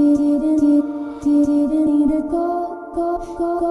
did it, did it, did it, did it, did it, did it, did it,